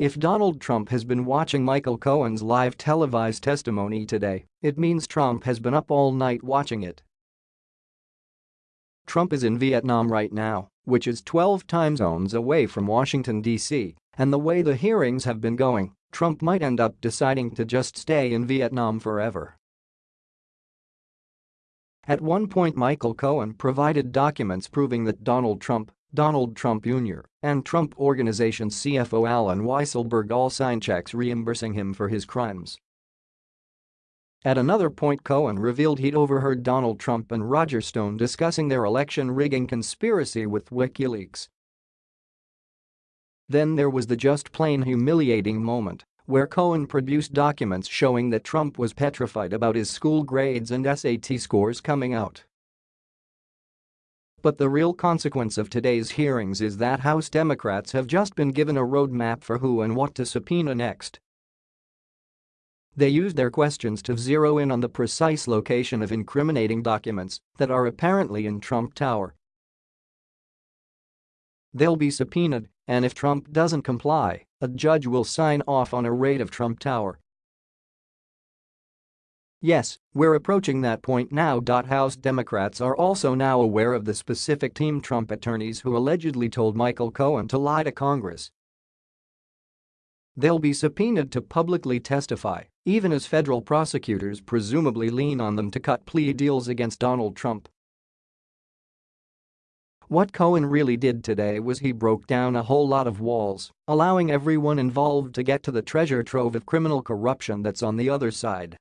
If Donald Trump has been watching Michael Cohen's live televised testimony today, it means Trump has been up all night watching it. Trump is in Vietnam right now, which is 12 time zones away from Washington, D.C., and the way the hearings have been going, Trump might end up deciding to just stay in Vietnam forever. At one point Michael Cohen provided documents proving that Donald Trump, Donald Trump Jr., and Trump Organization CFO Allen Weisselberg all signed checks reimbursing him for his crimes. At another point Cohen revealed he'd overheard Donald Trump and Roger Stone discussing their election rigging conspiracy with WikiLeaks. Then there was the just plain humiliating moment where Cohen produced documents showing that Trump was petrified about his school grades and SAT scores coming out. But the real consequence of today's hearings is that House Democrats have just been given a roadmap for who and what to subpoena next. They used their questions to zero in on the precise location of incriminating documents that are apparently in Trump Tower. They'll be subpoenaed, and if Trump doesn't comply, a judge will sign off on a raid of Trump Tower. Yes, we're approaching that point now. House Democrats are also now aware of the specific team Trump attorneys who allegedly told Michael Cohen to lie to Congress. They'll be subpoenaed to publicly testify, even as federal prosecutors presumably lean on them to cut plea deals against Donald Trump. What Cohen really did today was he broke down a whole lot of walls, allowing everyone involved to get to the treasure trove of criminal corruption that's on the other side.